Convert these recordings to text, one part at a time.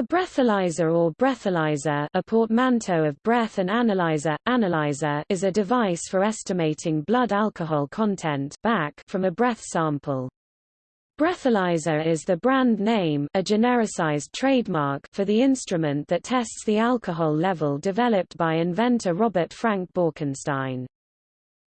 A breathalyzer or breathalyzer a portmanteau of breath and analyzer, analyzer is a device for estimating blood alcohol content BAC from a breath sample. Breathalyzer is the brand name a genericized trademark for the instrument that tests the alcohol level developed by inventor Robert Frank Borkenstein.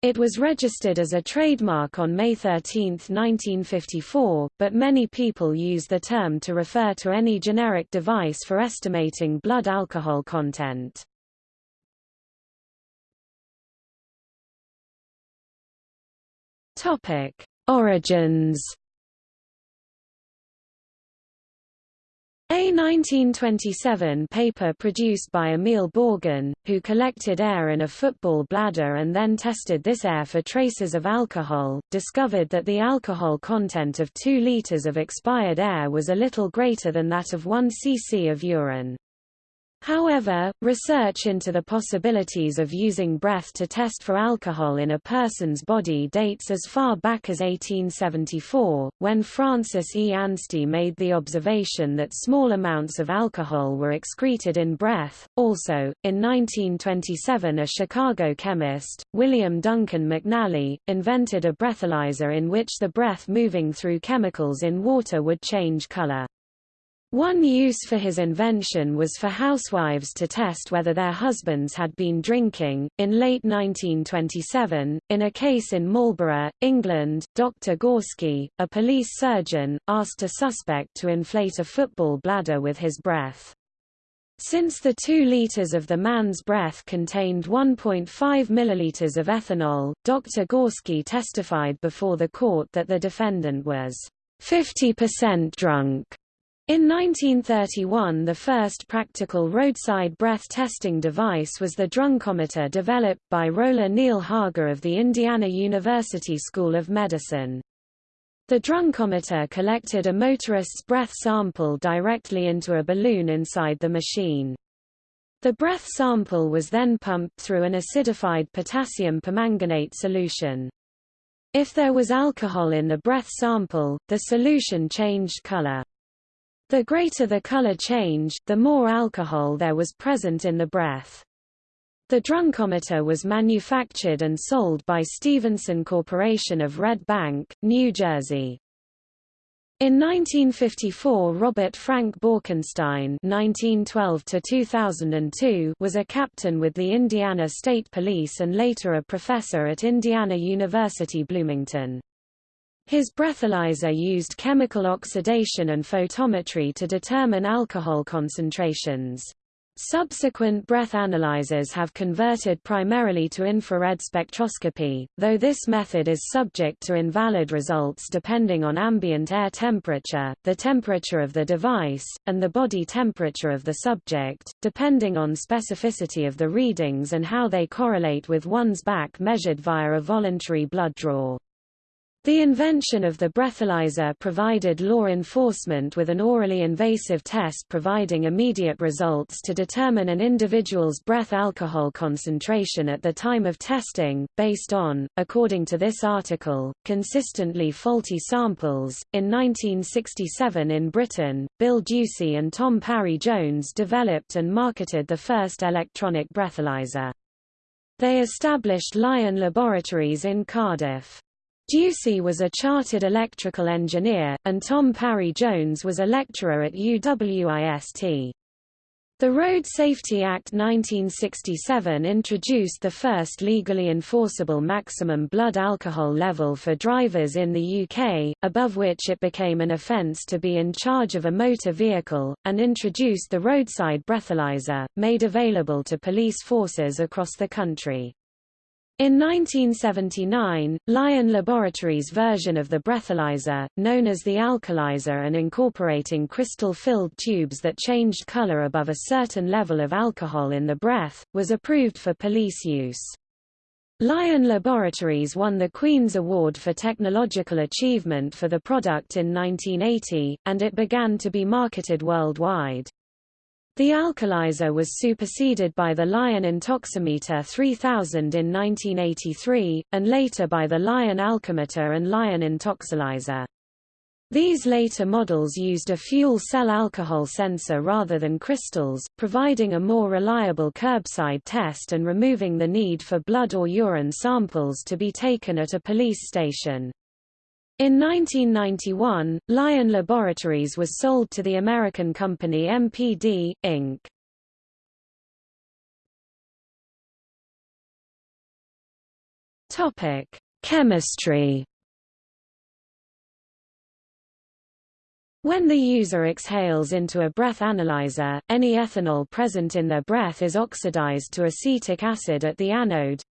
It was registered as a trademark on May 13, 1954, but many people use the term to refer to any generic device for estimating blood alcohol content. Topic: Origins A 1927 paper produced by Emil Bogen, who collected air in a football bladder and then tested this air for traces of alcohol, discovered that the alcohol content of 2 liters of expired air was a little greater than that of 1 cc of urine. However, research into the possibilities of using breath to test for alcohol in a person's body dates as far back as 1874, when Francis E. Anstie made the observation that small amounts of alcohol were excreted in breath. Also, in 1927 a Chicago chemist, William Duncan McNally, invented a breathalyzer in which the breath moving through chemicals in water would change color. One use for his invention was for housewives to test whether their husbands had been drinking. In late 1927, in a case in Marlborough, England, Dr. Gorsky, a police surgeon, asked a suspect to inflate a football bladder with his breath. Since the 2 liters of the man's breath contained 1.5 milliliters of ethanol, Dr. Gorsky testified before the court that the defendant was 50% drunk. In 1931 the first practical roadside breath testing device was the drunkometer developed by Rolla Neil Harger of the Indiana University School of Medicine. The drunkometer collected a motorist's breath sample directly into a balloon inside the machine. The breath sample was then pumped through an acidified potassium permanganate solution. If there was alcohol in the breath sample, the solution changed color. The greater the color change, the more alcohol there was present in the breath. The drunkometer was manufactured and sold by Stephenson Corporation of Red Bank, New Jersey. In 1954 Robert Frank Borkenstein (1912–2002) was a captain with the Indiana State Police and later a professor at Indiana University Bloomington. His breathalyzer used chemical oxidation and photometry to determine alcohol concentrations. Subsequent breath analyzers have converted primarily to infrared spectroscopy, though this method is subject to invalid results depending on ambient air temperature, the temperature of the device, and the body temperature of the subject, depending on specificity of the readings and how they correlate with one's BAC measured via a voluntary blood draw. The invention of the breathalyzer provided law enforcement with an orally invasive test providing immediate results to determine an individual's breath alcohol concentration at the time of testing, based on, according to this article, consistently faulty samples. In 1967 in Britain, Bill Ducie and Tom Parry Jones developed and marketed the first electronic breathalyzer. They established Lion Laboratories in Cardiff. Ducie was a chartered electrical engineer, and Tom Parry Jones was a lecturer at UWIST. The Road Safety Act 1967 introduced the first legally enforceable maximum blood alcohol level for drivers in the UK, above which it became an offence to be in charge of a motor vehicle, and introduced the roadside breathalyzer, made available to police forces across the country. In 1979, Lion Laboratories' version of the breathalyzer, known as the Alcolyser and incorporating crystal-filled tubes that changed color above a certain level of alcohol in the breath, was approved for police use. Lion Laboratories won the Queen's Award for Technological Achievement for the product in 1980, and it began to be marketed worldwide. The Alcolyser was superseded by the Lion Intoximeter 3000 in 1983, and later by the Lion Alcometer and Lion Intoxilyzer. These later models used a fuel cell alcohol sensor rather than crystals, providing a more reliable curbside test and removing the need for blood or urine samples to be taken at a police station. In 1991, Lion Laboratories was sold to the American company MPD, Inc. Topic: Chemistry When the user exhales into a breath analyzer, any ethanol present in their breath is oxidized to acetic acid at the anode.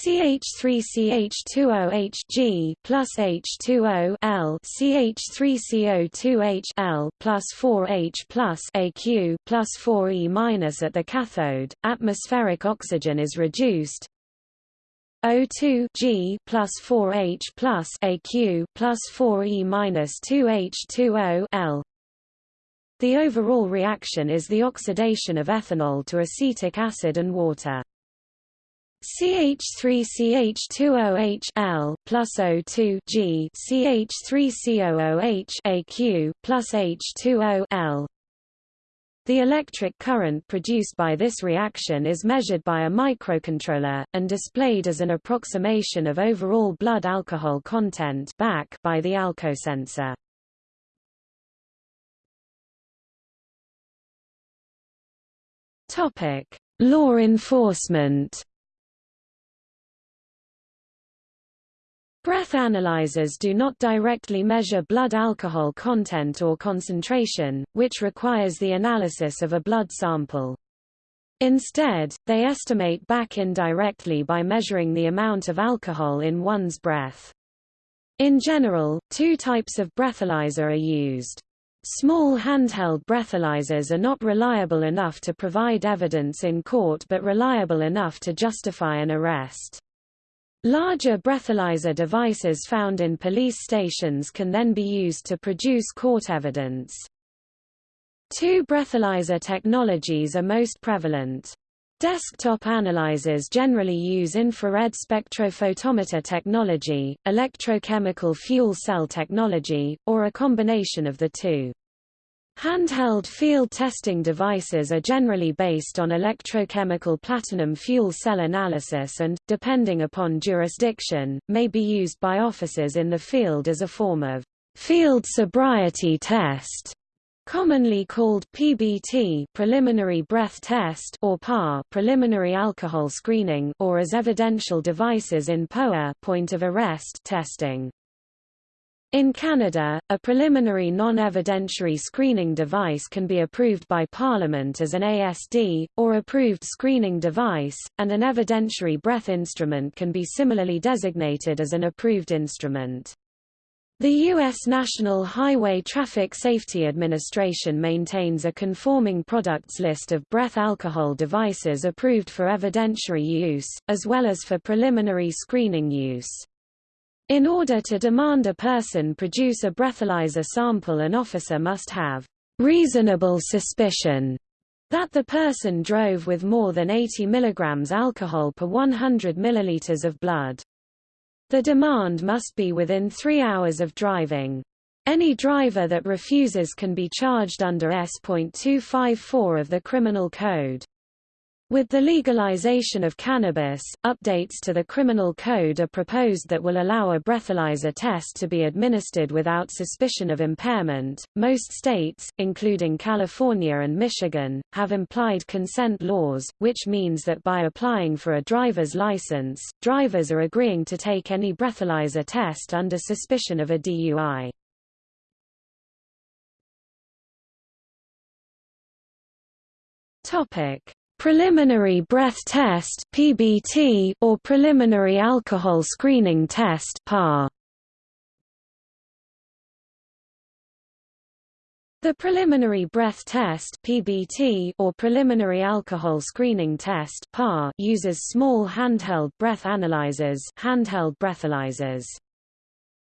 CH3CH2OH plus H2O L CH3CO2H L plus 4H plus AQ plus 4E minus at the cathode. Atmospheric oxygen is reduced, O2 G plus 4H plus AQ plus 4E minus 2H2O L. The overall reaction is the oxidation of ethanol to acetic acid and water. CH3CH2OH L plus O2 G CH3COOH AQ plus H2O L the electric current produced by this reaction is measured by a microcontroller, and displayed as an approximation of overall blood alcohol content BAC by the alcosensor. Law enforcement Breath analyzers do not directly measure blood alcohol content or concentration, which requires the analysis of a blood sample. Instead, they estimate BAC indirectly by measuring the amount of alcohol in one's breath. In general, two types of breathalyzer are used. Small handheld breathalyzers are not reliable enough to provide evidence in court but reliable enough to justify an arrest. Larger breathalyzer devices found in police stations can then be used to produce court evidence. Two breathalyzer technologies are most prevalent. Desktop analyzers generally use infrared spectrophotometer technology, electrochemical fuel cell technology, or a combination of the two. Handheld field testing devices are generally based on electrochemical platinum fuel cell analysis and, depending upon jurisdiction, may be used by officers in the field as a form of field sobriety test commonly called PBT preliminary breath test or PAR preliminary alcohol screening or as evidential devices in POA point of arrest testing. In Canada, a preliminary non-evidentiary screening device can be approved by Parliament as an ASD, or approved screening device, and an evidentiary breath instrument can be similarly designated as an approved instrument. The U.S. National Highway Traffic Safety Administration maintains a conforming products list of breath alcohol devices approved for evidentiary use, as well as for preliminary screening use. In order to demand a person produce a breathalyzer sample an officer must have reasonable suspicion that the person drove with more than 80 mg alcohol per 100 ml of blood. The demand must be within three hours of driving. Any driver that refuses can be charged under S.254 of the Criminal Code. With the legalization of cannabis, updates to the criminal code are proposed that will allow a breathalyzer test to be administered without suspicion of impairment. Most states, including California and Michigan, have implied consent laws, which means that by applying for a driver's license, drivers are agreeing to take any breathalyzer test under suspicion of a DUI. Topic: Preliminary breath test (PBT) or preliminary alcohol screening test (PAR). The preliminary breath test (PBT) or preliminary alcohol screening test (PAR) uses small handheld breath analyzers, handheld breathalyzers.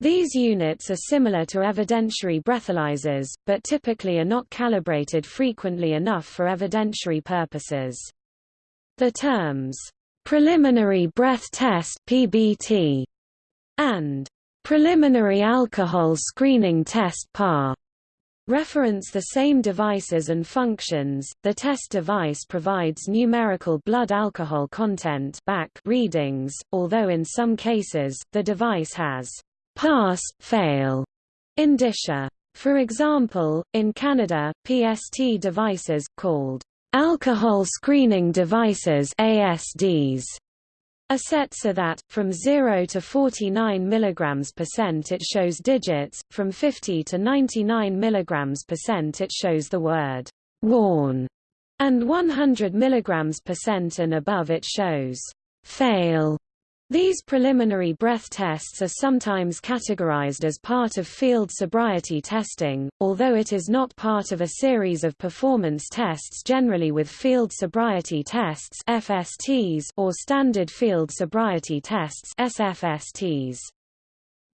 These units are similar to evidentiary breathalyzers, but typically are not calibrated frequently enough for evidentiary purposes. The terms, "...preliminary breath test PBT", and Preliminary Alcohol Screening Test PAR reference the same devices and functions. The test device provides numerical blood alcohol content BAC readings, although in some cases, the device has pass, fail indicia. For example, in Canada, PST devices, called alcohol screening devices ASDs, are set so that, from 0 to 49 mg percent it shows digits, from 50 to 99 mg percent it shows the word warn, and 100 mg percent and above it shows fail. These preliminary breath tests are sometimes categorized as part of field sobriety testing, although it is not part of a series of performance tests generally with field sobriety tests FSTs or standard field sobriety tests SFSTs.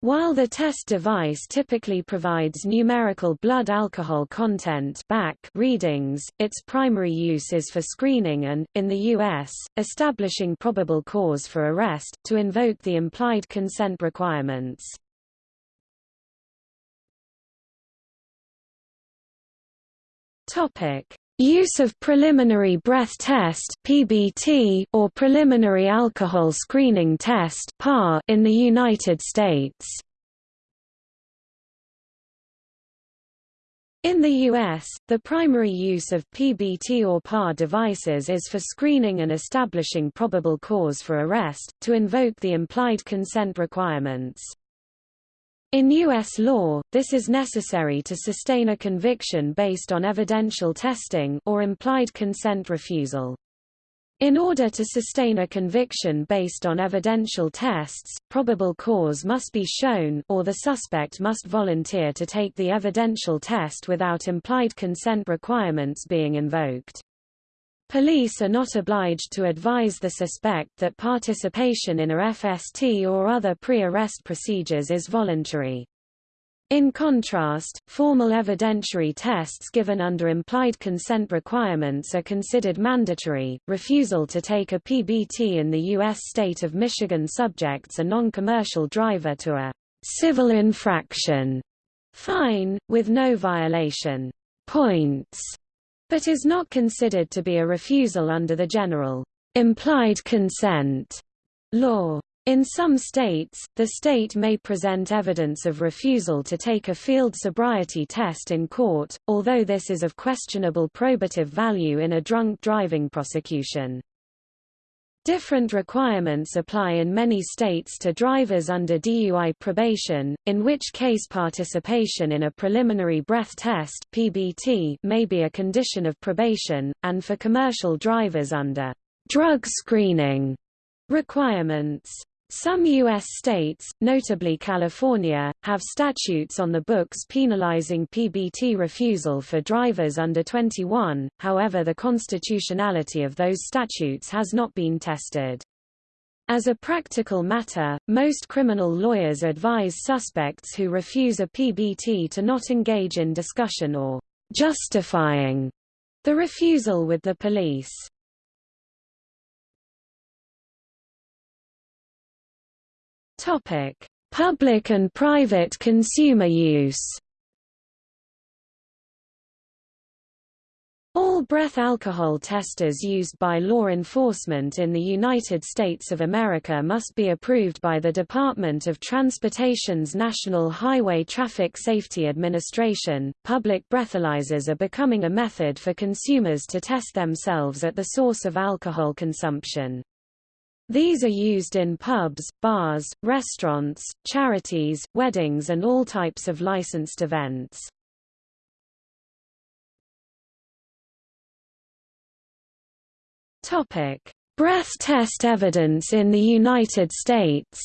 While the test device typically provides numerical blood alcohol content BAC readings, its primary use is for screening and, in the U.S., establishing probable cause for arrest, to invoke the implied consent requirements. Use of preliminary breath test (PBT) or preliminary alcohol screening test (PAR) in the United States. In the U.S., the primary use of PBT or PAR devices is for screening and establishing probable cause for arrest, to invoke the implied consent requirements. In U.S. law, this is necessary to sustain a conviction based on evidential testing or implied consent refusal. In order to sustain a conviction based on evidential tests, probable cause must be shown or the suspect must volunteer to take the evidential test without implied consent requirements being invoked. Police are not obliged to advise the suspect that participation in a FST or other pre-arrest procedures is voluntary. In contrast, formal evidentiary tests given under implied consent requirements are considered mandatory. Refusal to take a PBT in the U.S. state of Michigan subjects a non-commercial driver to a civil infraction fine, with no violation points but is not considered to be a refusal under the general implied consent law. In some states, the state may present evidence of refusal to take a field sobriety test in court, although this is of questionable probative value in a drunk driving prosecution. Different requirements apply in many states to drivers under DUI probation, in which case participation in a preliminary breath test (PBT) may be a condition of probation, and for commercial drivers under drug screening requirements. Some U.S. states, notably California, have statutes on the books penalizing PBT refusal for drivers under 21, however the constitutionality of those statutes has not been tested. As a practical matter, most criminal lawyers advise suspects who refuse a PBT to not engage in discussion or justifying the refusal with the police. Topic: Public and private consumer use. All breath alcohol testers used by law enforcement in the United States of America must be approved by the Department of Transportation's National Highway Traffic Safety Administration. Public breathalyzers are becoming a method for consumers to test themselves at the source of alcohol consumption. These are used in pubs, bars, restaurants, charities, weddings and all types of licensed events. Topic: Breath test evidence in the United States.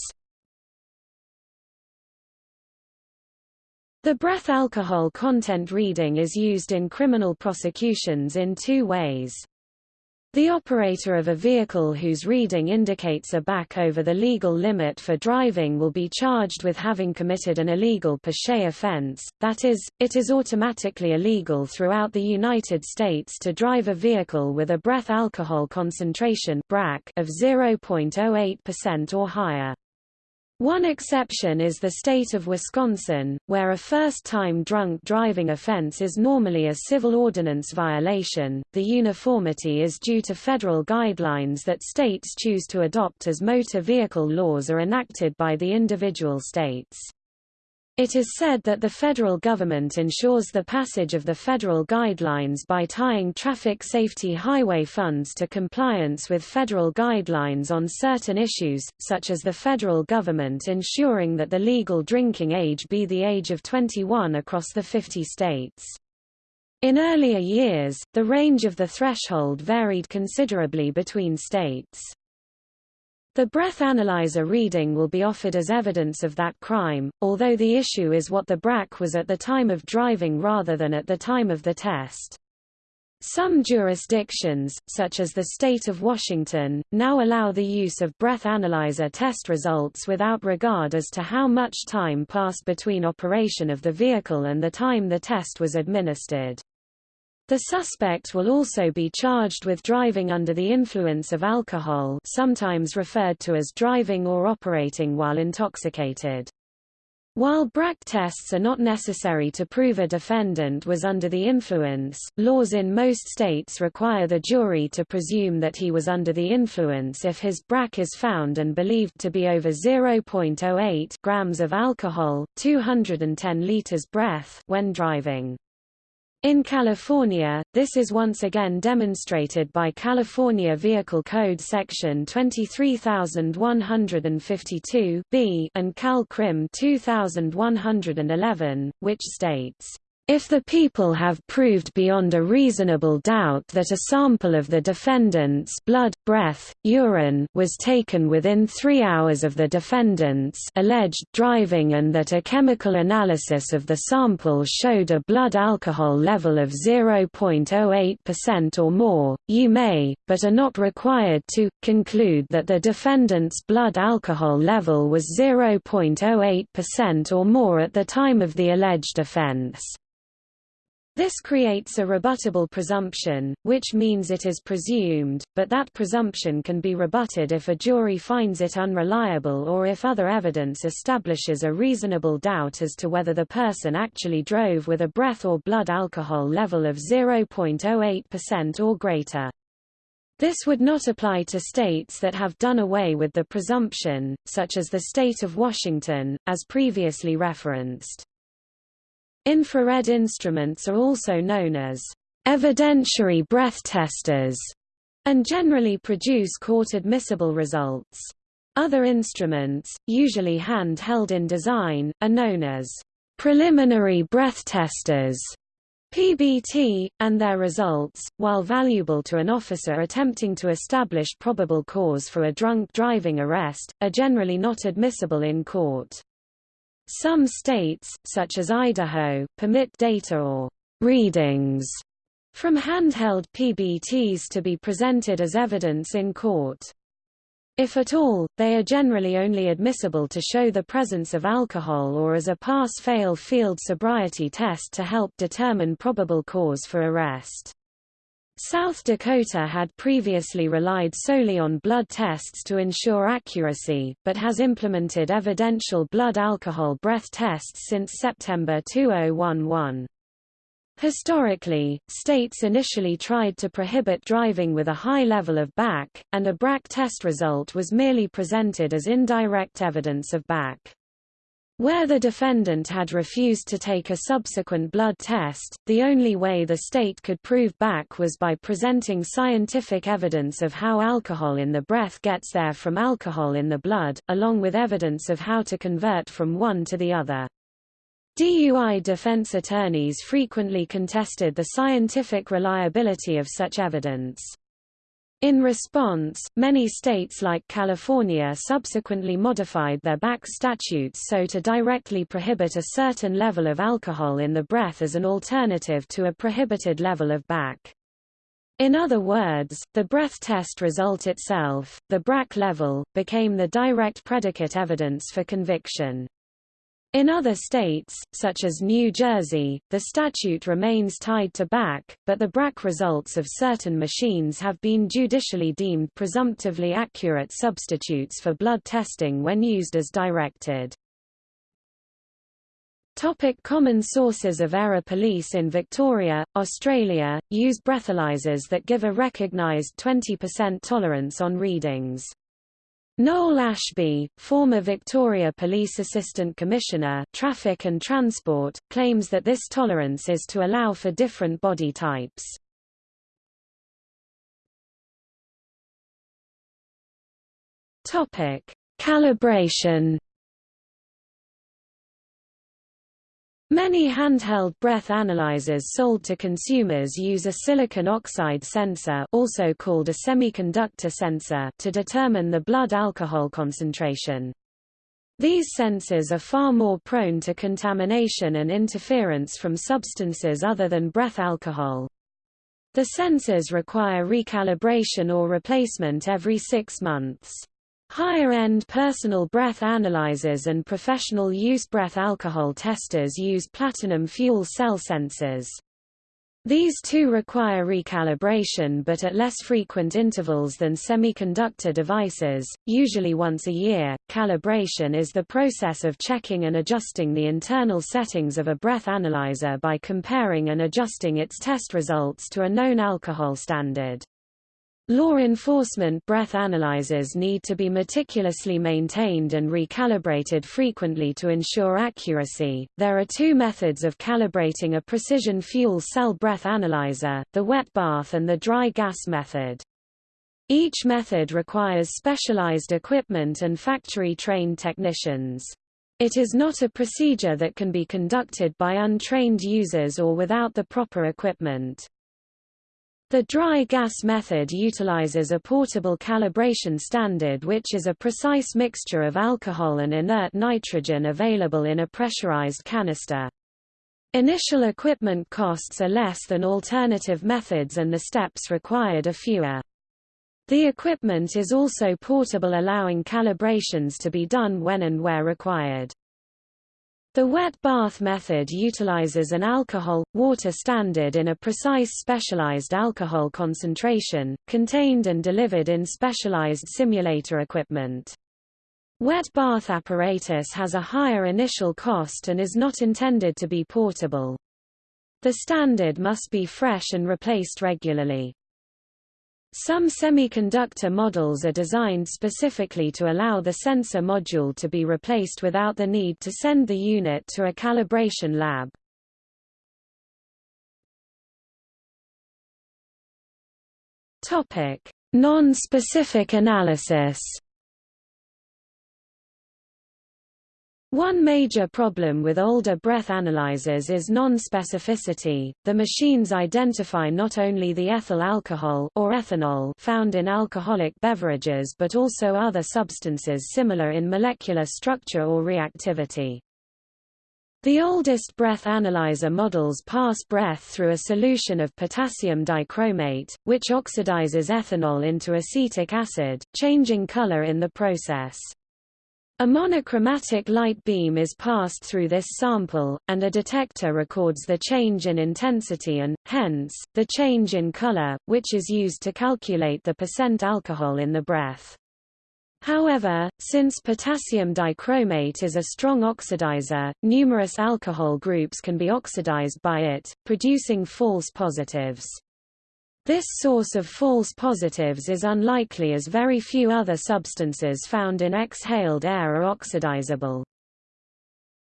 The breath alcohol content reading is used in criminal prosecutions in two ways. The operator of a vehicle whose reading indicates a BAC over the legal limit for driving will be charged with having committed an illegal per se offense, that is, it is automatically illegal throughout the United States to drive a vehicle with a breath alcohol concentration of 0.08% or higher. One exception is the state of Wisconsin, where a first-time drunk driving offense is normally a civil ordinance violation. The uniformity is due to federal guidelines that states choose to adopt as motor vehicle laws are enacted by the individual states. It is said that the federal government ensures the passage of the federal guidelines by tying traffic safety highway funds to compliance with federal guidelines on certain issues, such as the federal government ensuring that the legal drinking age be the age of 21 across the 50 states. In earlier years, the range of the threshold varied considerably between states. The breath analyzer reading will be offered as evidence of that crime, although the issue is what the BRAC was at the time of driving rather than at the time of the test. Some jurisdictions, such as the state of Washington, now allow the use of breath analyzer test results without regard as to how much time passed between operation of the vehicle and the time the test was administered. The suspect will also be charged with driving under the influence of alcohol sometimes referred to as driving or operating while intoxicated. While BRAC tests are not necessary to prove a defendant was under the influence, laws in most states require the jury to presume that he was under the influence if his BRAC is found and believed to be over 0.08 grams of alcohol, 210 liters breath when driving. In California, this is once again demonstrated by California Vehicle Code Section 23152 B and Cal Crim 2111, which states if the people have proved beyond a reasonable doubt that a sample of the defendant's blood, breath, urine was taken within three hours of the defendant's alleged driving and that a chemical analysis of the sample showed a blood alcohol level of 0.08% or more, you may, but are not required to, conclude that the defendant's blood alcohol level was 0.08% or more at the time of the alleged offense. This creates a rebuttable presumption, which means it is presumed, but that presumption can be rebutted if a jury finds it unreliable or if other evidence establishes a reasonable doubt as to whether the person actually drove with a breath or blood alcohol level of 0.08% or greater. This would not apply to states that have done away with the presumption, such as the state of Washington, as previously referenced. Infrared instruments are also known as evidentiary breath testers and generally produce court-admissible results. Other instruments, usually hand-held in design, are known as preliminary breath testers PBT, and their results, while valuable to an officer attempting to establish probable cause for a drunk driving arrest, are generally not admissible in court. Some states, such as Idaho, permit data or readings from handheld PBTs to be presented as evidence in court. If at all, they are generally only admissible to show the presence of alcohol or as a pass-fail field sobriety test to help determine probable cause for arrest. South Dakota had previously relied solely on blood tests to ensure accuracy, but has implemented evidential blood alcohol breath tests since September 2011. Historically, states initially tried to prohibit driving with a high level of BAC, and a BRAC test result was merely presented as indirect evidence of BAC. Where the defendant had refused to take a subsequent blood test, the only way the state could prove BAC was by presenting scientific evidence of how alcohol in the breath gets there from alcohol in the blood, along with evidence of how to convert from one to the other. DUI defense attorneys frequently contested the scientific reliability of such evidence. In response, many states like California subsequently modified their BAC statutes so to directly prohibit a certain level of alcohol in the breath as an alternative to a prohibited level of BAC. In other words, the breath test result itself, the BRAC level, became the direct predicate evidence for conviction. In other states, such as New Jersey, the statute remains tied to BAC, but the BRAC results of certain machines have been judicially deemed presumptively accurate substitutes for blood testing when used as directed. Topic common sources of error Police in Victoria, Australia, use breathalyzers that give a recognised 20% tolerance on readings. Noel Ashby, former Victoria Police Assistant Commissioner Traffic and Transport, claims that this tolerance is to allow for different body types. Calibration Many handheld breath analyzers sold to consumers use a silicon oxide sensor also called a semiconductor sensor to determine the blood alcohol concentration. These sensors are far more prone to contamination and interference from substances other than breath alcohol. The sensors require recalibration or replacement every six months. Higher-end personal breath analyzers and professional-use breath alcohol testers use platinum fuel cell sensors. These too require recalibration but at less frequent intervals than semiconductor devices, usually once a year. Calibration is the process of checking and adjusting the internal settings of a breath analyzer by comparing and adjusting its test results to a known alcohol standard. Law enforcement breath analyzers need to be meticulously maintained and recalibrated frequently to ensure accuracy. There are two methods of calibrating a precision fuel cell breath analyzer, the wet bath and the dry gas method. Each method requires specialized equipment and factory-trained technicians. It is not a procedure that can be conducted by untrained users or without the proper equipment. The dry gas method utilizes a portable calibration standard which is a precise mixture of alcohol and inert nitrogen available in a pressurized canister. Initial equipment costs are less than alternative methods and the steps required are fewer. The equipment is also portable allowing calibrations to be done when and where required. The wet bath method utilizes an alcohol-water standard in a precise specialized alcohol concentration, contained and delivered in specialized simulator equipment. Wet bath apparatus has a higher initial cost and is not intended to be portable. The standard must be fresh and replaced regularly. Some semiconductor models are designed specifically to allow the sensor module to be replaced without the need to send the unit to a calibration lab. Non-specific analysis One major problem with older breath analyzers is non-specificity. The machines identify not only the ethyl alcohol or ethanol found in alcoholic beverages but also other substances similar in molecular structure or reactivity. The oldest breath analyzer models pass breath through a solution of potassium dichromate, which oxidizes ethanol into acetic acid, changing color in the process. A monochromatic light beam is passed through this sample, and a detector records the change in intensity and, hence, the change in color, which is used to calculate the percent alcohol in the breath. However, since potassium dichromate is a strong oxidizer, numerous alcohol groups can be oxidized by it, producing false positives. This source of false positives is unlikely as very few other substances found in exhaled air are oxidizable.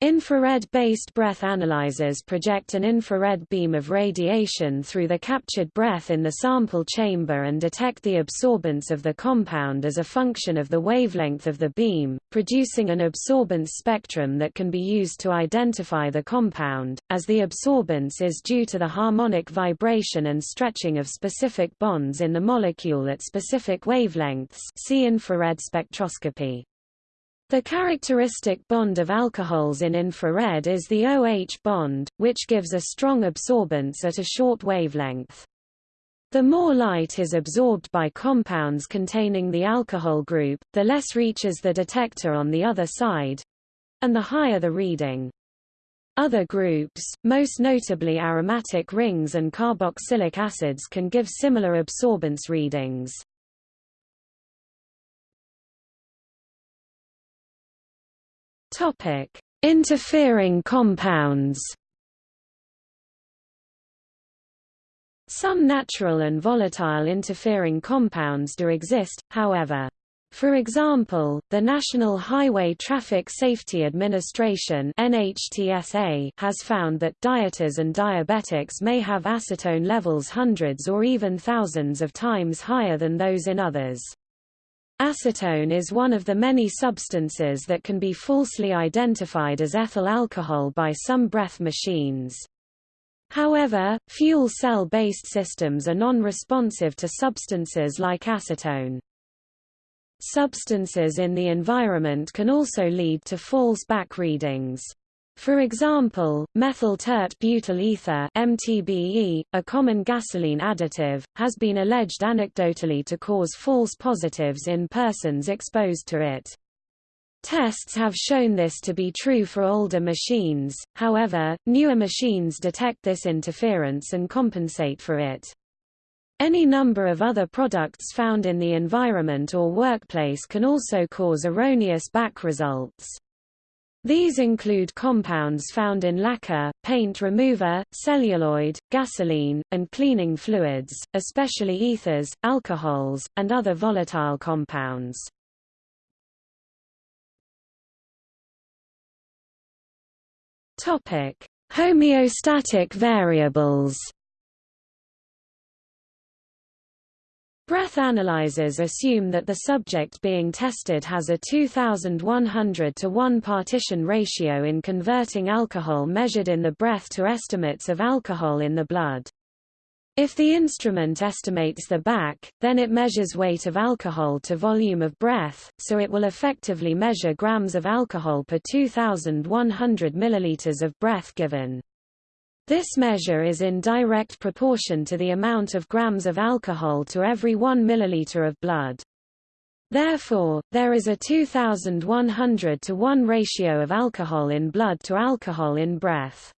Infrared-based breath analyzers project an infrared beam of radiation through the captured breath in the sample chamber and detect the absorbance of the compound as a function of the wavelength of the beam, producing an absorbance spectrum that can be used to identify the compound, as the absorbance is due to the harmonic vibration and stretching of specific bonds in the molecule at specific wavelengths see infrared spectroscopy. The characteristic bond of alcohols in infrared is the OH bond, which gives a strong absorbance at a short wavelength. The more light is absorbed by compounds containing the alcohol group, the less reaches the detector on the other side. and the higher the reading. Other groups, most notably aromatic rings and carboxylic acids can give similar absorbance readings. Topic: Interfering compounds. Some natural and volatile interfering compounds do exist, however. For example, the National Highway Traffic Safety Administration NHTSA has found that dieters and diabetics may have acetone levels hundreds or even thousands of times higher than those in others. Acetone is one of the many substances that can be falsely identified as ethyl alcohol by some breath machines. However, fuel cell-based systems are non-responsive to substances like acetone. Substances in the environment can also lead to false BAC readings. For example, methyl tert butyl ether MTBE, a common gasoline additive, has been alleged anecdotally to cause false positives in persons exposed to it. Tests have shown this to be true for older machines, however, newer machines detect this interference and compensate for it. Any number of other products found in the environment or workplace can also cause erroneous BAC results. These include compounds found in lacquer, paint remover, celluloid, gasoline, and cleaning fluids, especially ethers, alcohols, and other volatile compounds. Topic: Homeostatic variables. Breath analyzers assume that the subject being tested has a 2100 to 1 partition ratio in converting alcohol measured in the breath to estimates of alcohol in the blood. If the instrument estimates the BAC, then it measures weight of alcohol to volume of breath, so it will effectively measure grams of alcohol per 2100 milliliters of breath given. This measure is in direct proportion to the amount of grams of alcohol to every 1 milliliter of blood. Therefore, there is a 2100 to 1 ratio of alcohol in blood to alcohol in breath.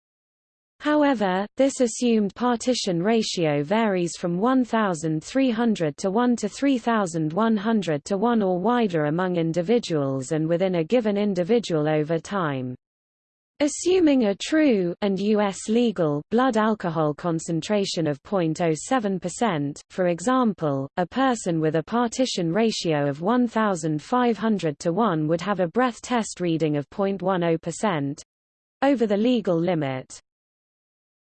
However, this assumed partition ratio varies from 1,300 to 1 to 3,100 to 1 or wider among individuals and within a given individual over time. Assuming a true and US legal blood alcohol concentration of 0.07%, for example, a person with a partition ratio of 1500 to 1 would have a breath test reading of 0.10% over the legal limit.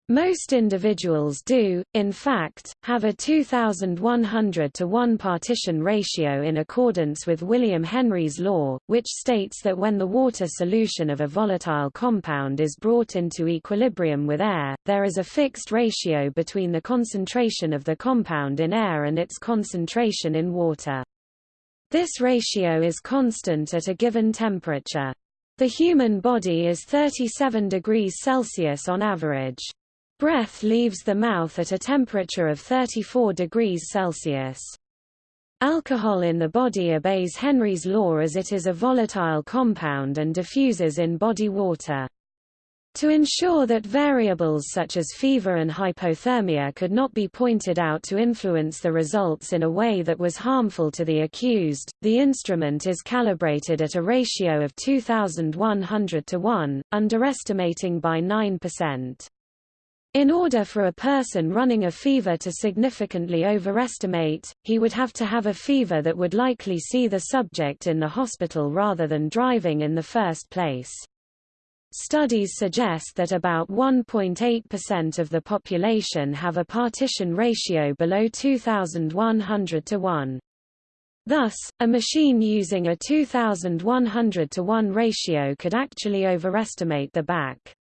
Most individuals do, in fact, have a 2100 to 1 partition ratio in accordance with William Henry's law, which states that when the water solution of a volatile compound is brought into equilibrium with air, there is a fixed ratio between the concentration of the compound in air and its concentration in water. This ratio is constant at a given temperature. The human body is 37 degrees Celsius on average. Breath leaves the mouth at a temperature of 34 degrees Celsius. Alcohol in the body obeys Henry's law as it is a volatile compound and diffuses in body water. To ensure that variables such as fever and hypothermia could not be pointed out to influence the results in a way that was harmful to the accused, the instrument is calibrated at a ratio of 2100 to 1, underestimating by 9%. In order for a person running a fever to significantly overestimate, he would have to have a fever that would likely see the subject in the hospital rather than driving in the first place. Studies suggest that about 1.8% of the population have a partition ratio below 2100 to 1. Thus, a machine using a 2100 to 1 ratio could actually overestimate the BAC.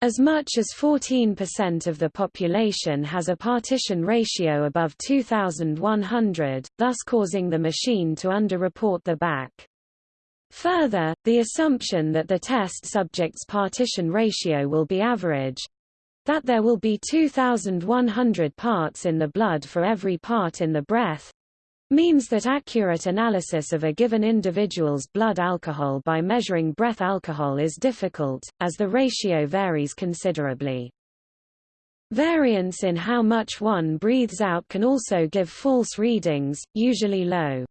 As much as 14% of the population has a partition ratio above 2100, thus causing the machine to underreport the BAC. Further, the assumption that the test subject's partition ratio will be average that there will be 2,100 parts in the blood for every part in the breath means that accurate analysis of a given individual's blood alcohol by measuring breath alcohol is difficult, as the ratio varies considerably. Variance in how much one breathes out can also give false readings, usually low.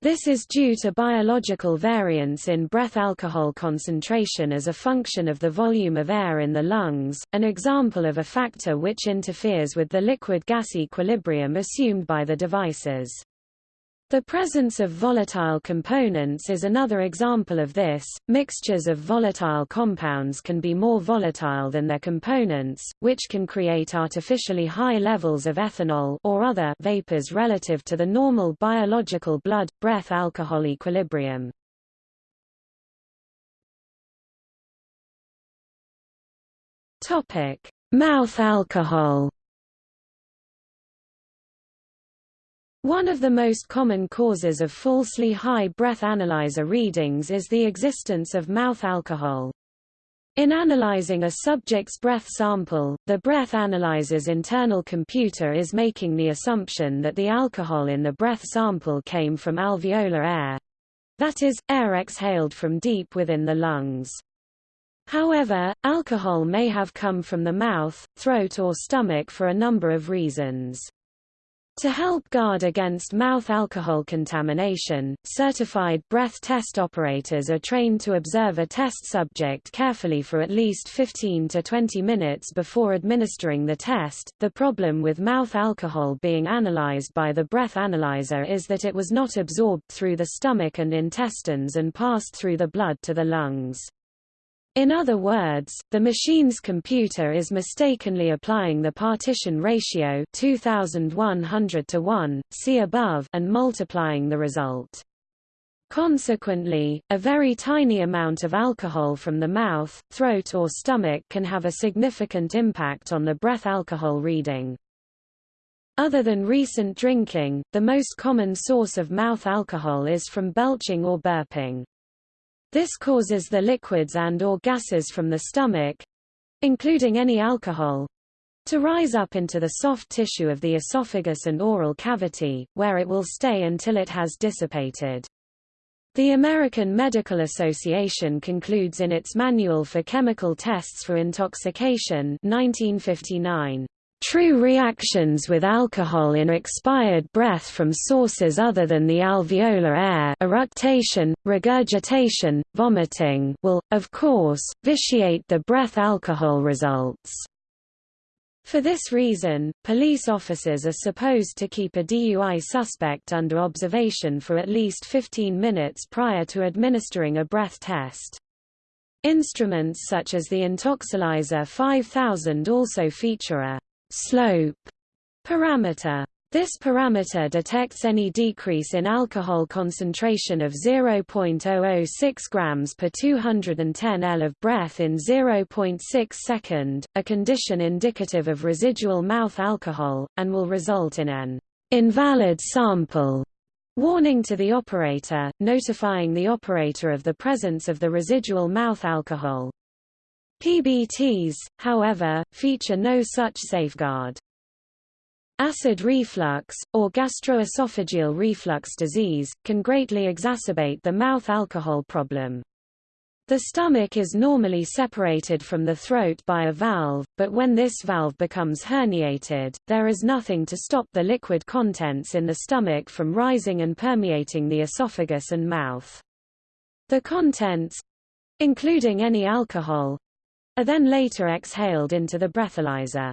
This is due to biological variance in breath alcohol concentration as a function of the volume of air in the lungs, an example of a factor which interferes with the liquid-gas equilibrium assumed by the devices. The presence of volatile components is another example of this. Mixtures of volatile compounds can be more volatile than their components, which can create artificially high levels of ethanol or other vapors relative to the normal biological blood-breath alcohol equilibrium. Topic: Mouth alcohol. One of the most common causes of falsely high breath analyzer readings is the existence of mouth alcohol. In analyzing a subject's breath sample, the breath analyzer's internal computer is making the assumption that the alcohol in the breath sample came from alveolar air that is, air exhaled from deep within the lungs. However, alcohol may have come from the mouth, throat or stomach for a number of reasons. To help guard against mouth alcohol contamination, certified breath test operators are trained to observe a test subject carefully for at least 15 to 20 minutes before administering the test. The problem with mouth alcohol being analyzed by the breath analyzer is that it was not absorbed through the stomach and intestines and passed through the blood to the lungs. In other words, the machine's computer is mistakenly applying the partition ratio 2100 to 1, see above, and multiplying the result. Consequently, a very tiny amount of alcohol from the mouth, throat or stomach can have a significant impact on the breath alcohol reading. Other than recent drinking, the most common source of mouth alcohol is from belching or burping. This causes the liquids and or gases from the stomach, including any alcohol, to rise up into the soft tissue of the esophagus and oral cavity, where it will stay until it has dissipated. The American Medical Association concludes in its Manual for Chemical Tests for Intoxication 1959, True reactions with alcohol in expired breath from sources other than the alveolar air eructation, regurgitation, vomiting will, of course, vitiate the breath alcohol results. For this reason, police officers are supposed to keep a DUI suspect under observation for at least 15 minutes prior to administering a breath test. Instruments such as the Intoxilyzer 5000 also feature a slope parameter. This parameter detects any decrease in alcohol concentration of 0.006 grams per 210 L of breath in 0.6 second, a condition indicative of residual mouth alcohol, and will result in an invalid sample warning to the operator, notifying the operator of the presence of the residual mouth alcohol. PBTs, however, feature no such safeguard. Acid reflux, or gastroesophageal reflux disease, can greatly exacerbate the mouth alcohol problem. The stomach is normally separated from the throat by a valve, but when this valve becomes herniated, there is nothing to stop the liquid contents in the stomach from rising and permeating the esophagus and mouth. The contents—including any alcohol, are then later exhaled into the breathalyzer.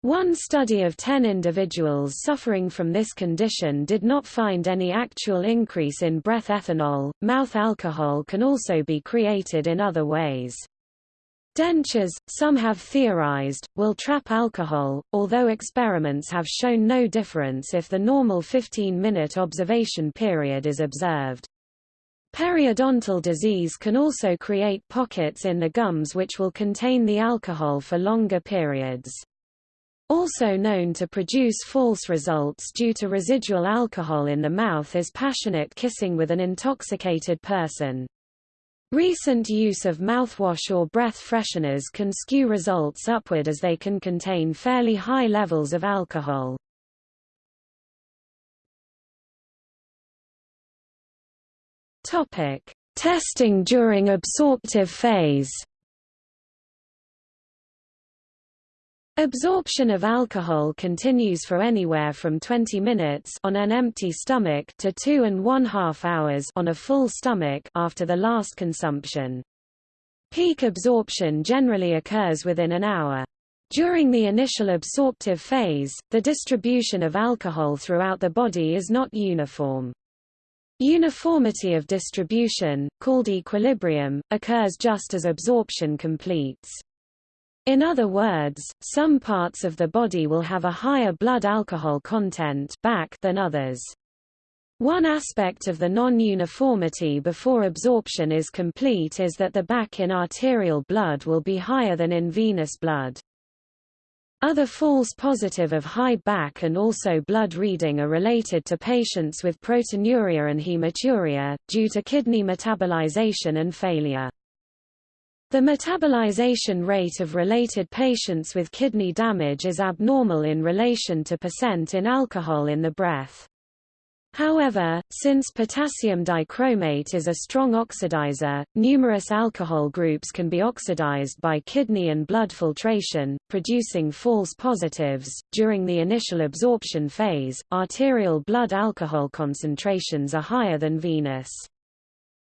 One study of 10 individuals suffering from this condition did not find any actual increase in breath ethanol. Mouth alcohol can also be created in other ways. Dentures, some have theorized, will trap alcohol, although experiments have shown no difference if the normal 15-minute observation period is observed. Periodontal disease can also create pockets in the gums which will contain the alcohol for longer periods. Also known to produce false results due to residual alcohol in the mouth is passionate kissing with an intoxicated person. Recent use of mouthwash or breath fresheners can skew results upward as they can contain fairly high levels of alcohol. Topic: Testing during absorptive phase. Absorption of alcohol continues for anywhere from 20 minutes on an empty stomach to two and one half hours on a full stomach after the last consumption. Peak absorption generally occurs within an hour. During the initial absorptive phase, the distribution of alcohol throughout the body is not uniform. Uniformity of distribution, called equilibrium, occurs just as absorption completes. In other words, some parts of the body will have a higher blood alcohol content BAC than others. One aspect of the non-uniformity before absorption is complete is that the BAC in arterial blood will be higher than in venous blood. Other false positive of high BAC and also blood reading are related to patients with proteinuria and hematuria, due to kidney metabolization and failure. The metabolization rate of related patients with kidney damage is abnormal in relation to percent in alcohol in the breath. However, since potassium dichromate is a strong oxidizer, numerous alcohol groups can be oxidized by kidney and blood filtration, producing false positives. During the initial absorption phase, arterial blood alcohol concentrations are higher than venous.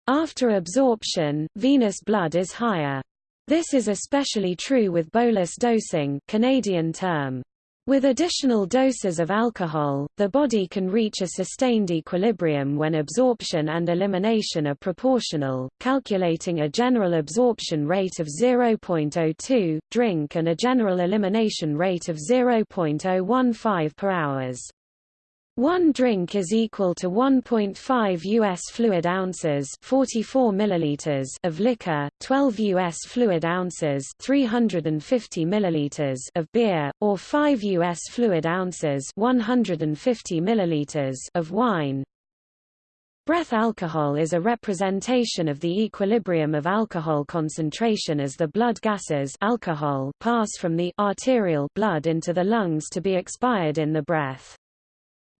After absorption, venous blood is higher. This is especially true with bolus dosing Canadian term. With additional doses of alcohol, the body can reach a sustained equilibrium when absorption and elimination are proportional, calculating a general absorption rate of 0.02, drink and a general elimination rate of 0.015 per hours. One drink is equal to 1.5 US fluid ounces, 44 milliliters of liquor, 12 US fluid ounces, 350 milliliters of beer, or 5 US fluid ounces, 150 milliliters of wine. Breath alcohol is a representation of the equilibrium of alcohol concentration as the blood gases alcohol pass from the arterial blood into the lungs to be expired in the breath.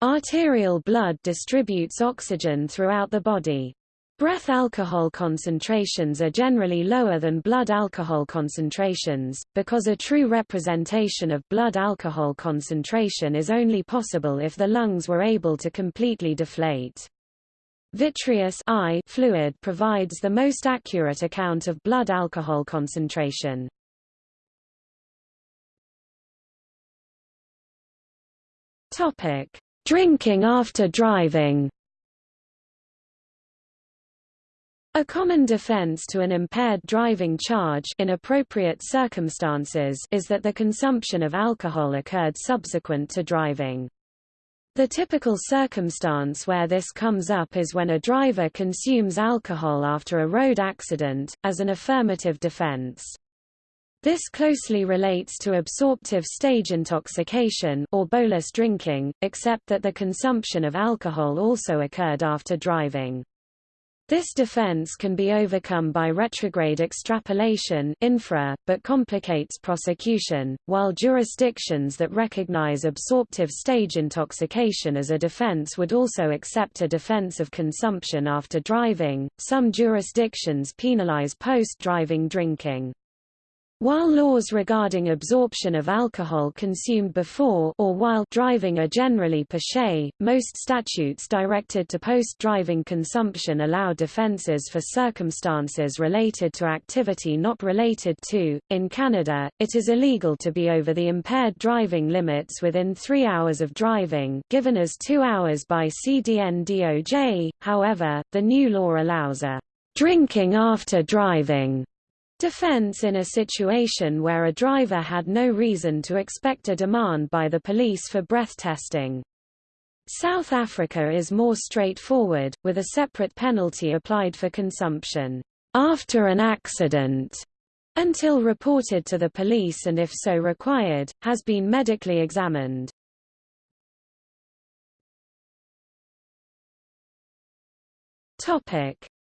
Arterial blood distributes oxygen throughout the body. Breath alcohol concentrations are generally lower than blood alcohol concentrations, because a true representation of blood alcohol concentration is only possible if the lungs were able to completely deflate. Vitreous eye fluid provides the most accurate account of blood alcohol concentration. Topic: Drinking after driving A common defense to an impaired driving charge in appropriate circumstances is that the consumption of alcohol occurred subsequent to driving. The typical circumstance where this comes up is when a driver consumes alcohol after a road accident, as an affirmative defense. This closely relates to absorptive stage intoxication or bolus drinking, except that the consumption of alcohol also occurred after driving. This defense can be overcome by retrograde extrapolation infra, but complicates prosecution, while jurisdictions that recognize absorptive stage intoxication as a defense would also accept a defense of consumption after driving. Some jurisdictions penalize post-driving drinking. While laws regarding absorption of alcohol consumed before or while driving are generally per se, most statutes directed to post-driving consumption allow defenses for circumstances related to activity not related to. In Canada, it is illegal to be over the impaired driving limits within 3 hours of driving, given as 2 hours by CDN-DOJ. However, the new law allows a drinking after driving Defense in a situation where a driver had no reason to expect a demand by the police for breath testing. South Africa is more straightforward, with a separate penalty applied for consumption after an accident until reported to the police and if so required, has been medically examined.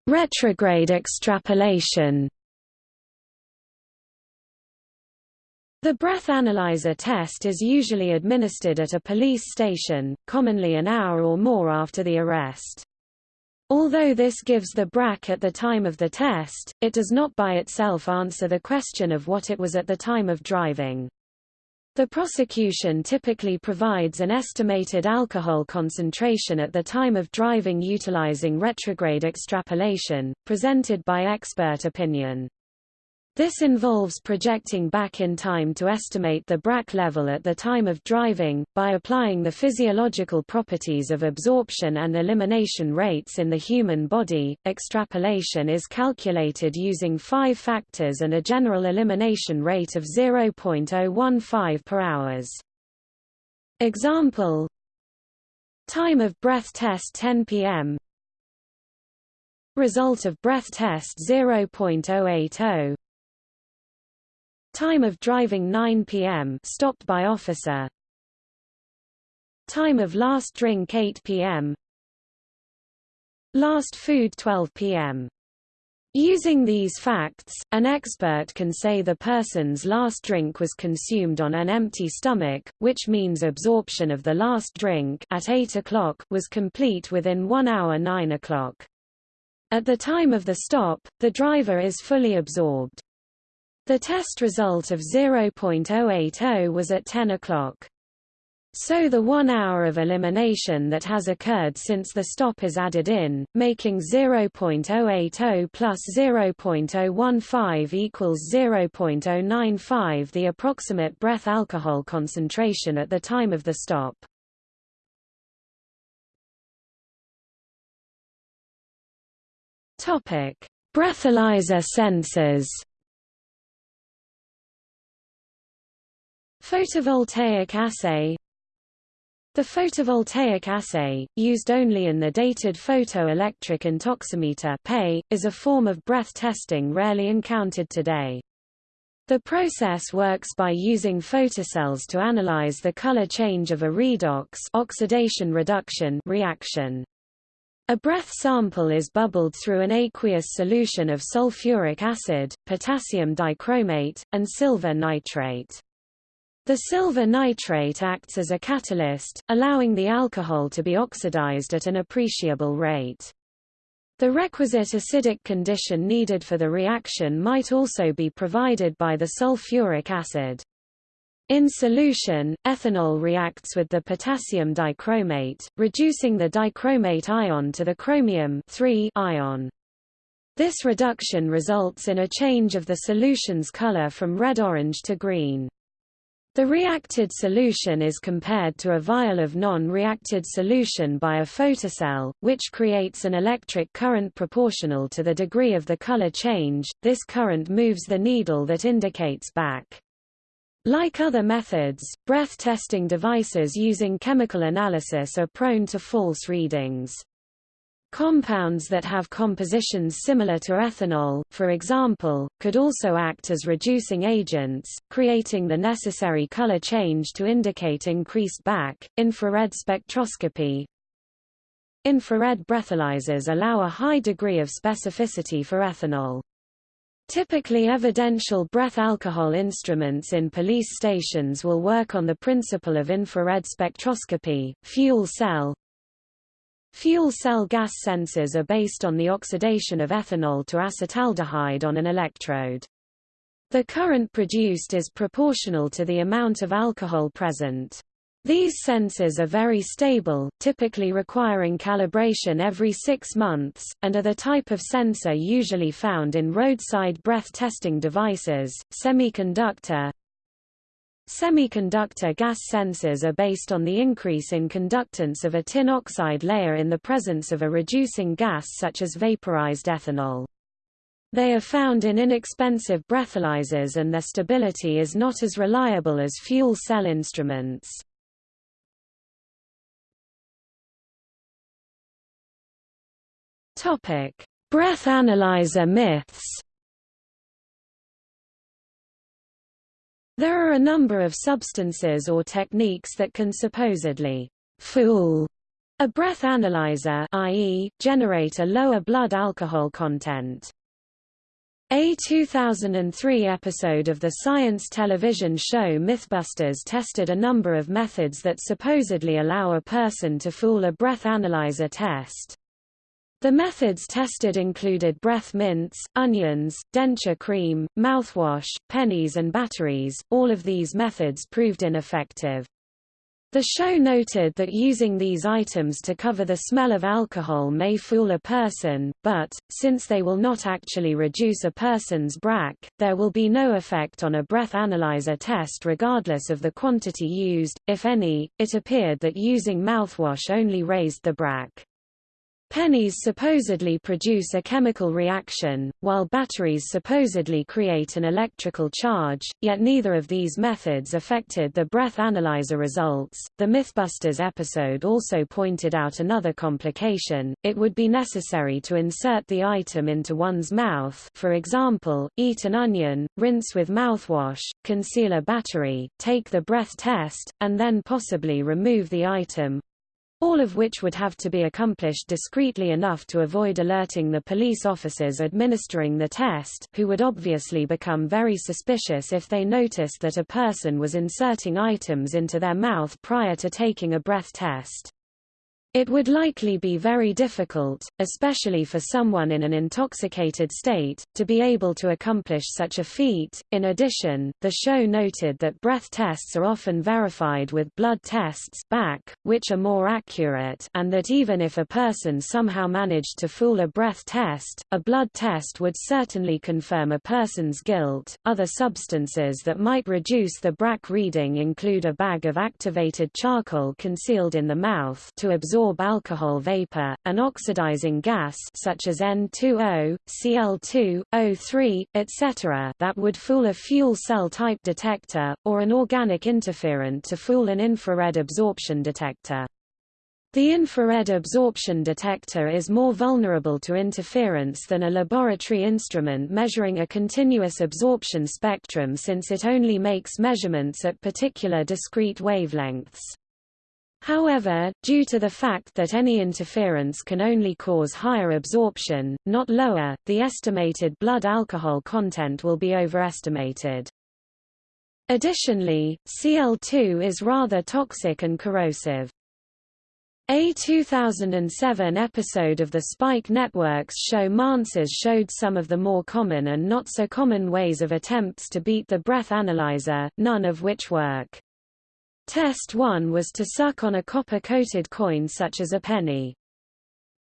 Retrograde extrapolation The breath analyzer test is usually administered at a police station, commonly an hour or more after the arrest. Although this gives the BRAC at the time of the test, it does not by itself answer the question of what it was at the time of driving. The prosecution typically provides an estimated alcohol concentration at the time of driving utilizing retrograde extrapolation, presented by expert opinion. This involves projecting back in time to estimate the BRAC level at the time of driving, by applying the physiological properties of absorption and elimination rates in the human body. Extrapolation is calculated using five factors and a general elimination rate of 0.015 per hours. Example Time of breath test 10 pm Result of breath test 0.080 Time of driving 9 p.m. stopped by officer. Time of last drink 8 p.m. Last food 12 p.m. Using these facts, an expert can say the person's last drink was consumed on an empty stomach, which means absorption of the last drink at 8 o'clock was complete within 1 hour 9 o'clock. At the time of the stop, the driver is fully absorbed. The test result of 0.080 was at 10 o'clock. So the one hour of elimination that has occurred since the stop is added in, making 0.080 plus 0.015 equals 0.095 the approximate breath alcohol concentration at the time of the stop. Breathalyzer sensors Photovoltaic assay The photovoltaic assay, used only in the dated photoelectric intoximeter PEI, is a form of breath testing rarely encountered today. The process works by using photocells to analyze the color change of a redox oxidation reduction reaction. A breath sample is bubbled through an aqueous solution of sulfuric acid, potassium dichromate, and silver nitrate. The silver nitrate acts as a catalyst, allowing the alcohol to be oxidized at an appreciable rate. The requisite acidic condition needed for the reaction might also be provided by the sulfuric acid. In solution, ethanol reacts with the potassium dichromate, reducing the dichromate ion to the chromium ion. This reduction results in a change of the solution's color from red-orange to green. The reacted solution is compared to a vial of non-reacted solution by a photocell, which creates an electric current proportional to the degree of the color change. This current moves the needle that indicates BAC. Like other methods, breath testing devices using chemical analysis are prone to false readings. Compounds that have compositions similar to ethanol, for example, could also act as reducing agents, creating the necessary color change to indicate increased BAC. Infrared spectroscopy Infrared breathalyzers allow a high degree of specificity for ethanol. Typically evidential breath alcohol instruments in police stations will work on the principle of infrared spectroscopy, fuel cell, Fuel cell gas sensors are based on the oxidation of ethanol to acetaldehyde on an electrode. The current produced is proportional to the amount of alcohol present. These sensors are very stable, typically requiring calibration every six months, and are the type of sensor usually found in roadside breath testing devices, semiconductor, Semiconductor gas sensors are based on the increase in conductance of a tin oxide layer in the presence of a reducing gas such as vaporized ethanol. They are found in inexpensive breathalyzers and their stability is not as reliable as fuel cell instruments. Breath analyzer myths There are a number of substances or techniques that can supposedly fool a breath analyzer i.e., generate a lower blood alcohol content. A 2003 episode of the science television show Mythbusters tested a number of methods that supposedly allow a person to fool a breath analyzer test. The methods tested included breath mints, onions, denture cream, mouthwash, pennies and batteries. All of these methods proved ineffective. The show noted that using these items to cover the smell of alcohol may fool a person, but, since they will not actually reduce a person's BRAC, there will be no effect on a breath analyzer test regardless of the quantity used, if any. It appeared that using mouthwash only raised the BRAC. Pennies supposedly produce a chemical reaction, while batteries supposedly create an electrical charge, yet neither of these methods affected the breath analyzer results. The Mythbusters episode also pointed out another complication. It would be necessary to insert the item into one's mouth, for example, eat an onion, rinse with mouthwash, conceal a battery, take the breath test, and then possibly remove the item, all of which would have to be accomplished discreetly enough to avoid alerting the police officers administering the test, who would obviously become very suspicious if they noticed that a person was inserting items into their mouth prior to taking a breath test. It would likely be very difficult, especially for someone in an intoxicated state, to be able to accomplish such a feat. In addition, the show noted that breath tests are often verified with blood tests BAC, which are more accurate, and that even if a person somehow managed to fool a breath test, a blood test would certainly confirm a person's guilt. Other substances that might reduce the BRAC reading include a bag of activated charcoal concealed in the mouth to absorb absorb alcohol vapor, an oxidizing gas such as N2O, Cl2, O3, etc. that would fool a fuel cell type detector, or an organic interferent to fool an infrared absorption detector. The infrared absorption detector is more vulnerable to interference than a laboratory instrument measuring a continuous absorption spectrum since it only makes measurements at particular discrete wavelengths. However, due to the fact that any interference can only cause higher absorption, not lower, the estimated blood alcohol content will be overestimated. Additionally, Cl2 is rather toxic and corrosive. A 2007 episode of the Spike Network's show Manswers showed some of the more common and not so common ways of attempts to beat the breath analyzer, none of which work. Test 1 was to suck on a copper-coated coin such as a penny.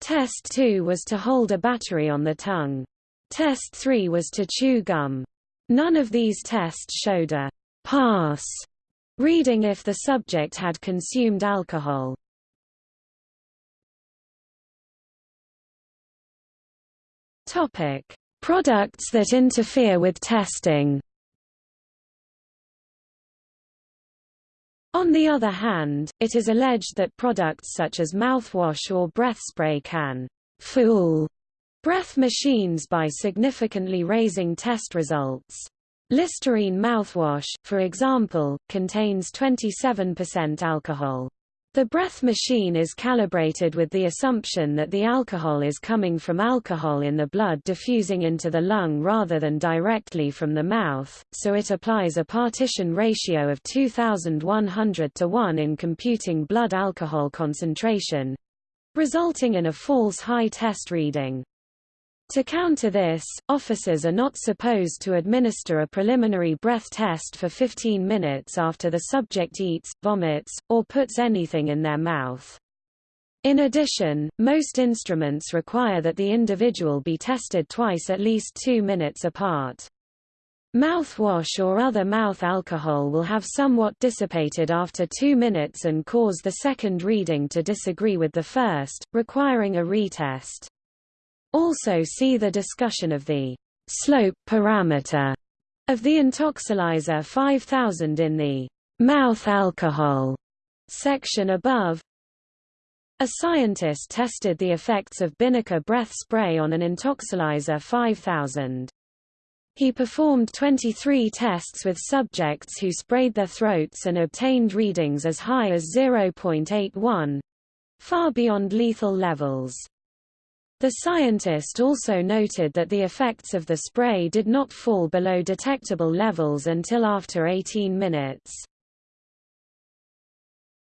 Test 2 was to hold a battery on the tongue. Test 3 was to chew gum. None of these tests showed a pass reading if the subject had consumed alcohol. Topic: Products that interfere with testing. On the other hand, it is alleged that products such as mouthwash or breath spray can fool breath machines by significantly raising test results. Listerine mouthwash, for example, contains 27% alcohol. The breath machine is calibrated with the assumption that the alcohol is coming from alcohol in the blood diffusing into the lung rather than directly from the mouth, so it applies a partition ratio of 2100 to 1 in computing blood alcohol concentration, resulting in a false high test reading. To counter this, officers are not supposed to administer a preliminary breath test for 15 minutes after the subject eats, vomits, or puts anything in their mouth. In addition, most instruments require that the individual be tested twice at least two minutes apart. Mouthwash or other mouth alcohol will have somewhat dissipated after two minutes and cause the second reading to disagree with the first, requiring a retest. Also see the discussion of the slope parameter of the Intoxilyzer 5000 in the mouth alcohol section above. A scientist tested the effects of Binaca breath spray on an Intoxilyzer 5000. He performed 23 tests with subjects who sprayed their throats and obtained readings as high as 0.81 far beyond lethal levels. The scientist also noted that the effects of the spray did not fall below detectable levels until after 18 minutes.